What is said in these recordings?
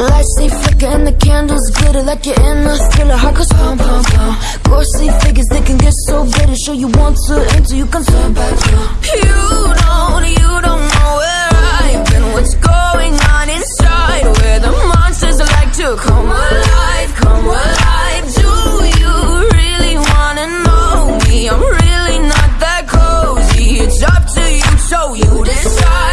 lights they flicker and the candles glitter like you're in a thriller. Heart goes pound, pound, pound. Ghostly figures they can get so bitter. Show you want to enter, you can turn back now. You don't, you don't know where I've been. What's going on inside? Where the monsters like to come alive, come alive. Do you really wanna know me? I'm really not that cozy. It's up to you, so you decide.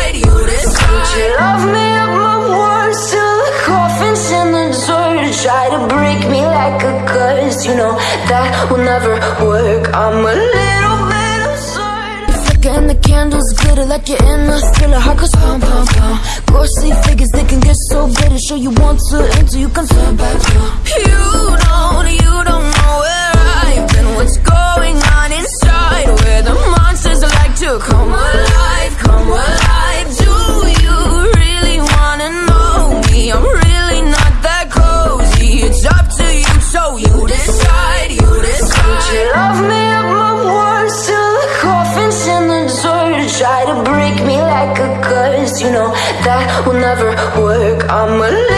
Dirt. Try to break me like a curse, you know that will never work. I'm a little bit absurd. Flicker and the candles glitter like you're in a thriller. Heart goes pound, pound, pound. Ghostly figures they can get so bitter. Show you want to enter, you can turn back. You don't, Try to break me like a curse, you know that will never work. I'm a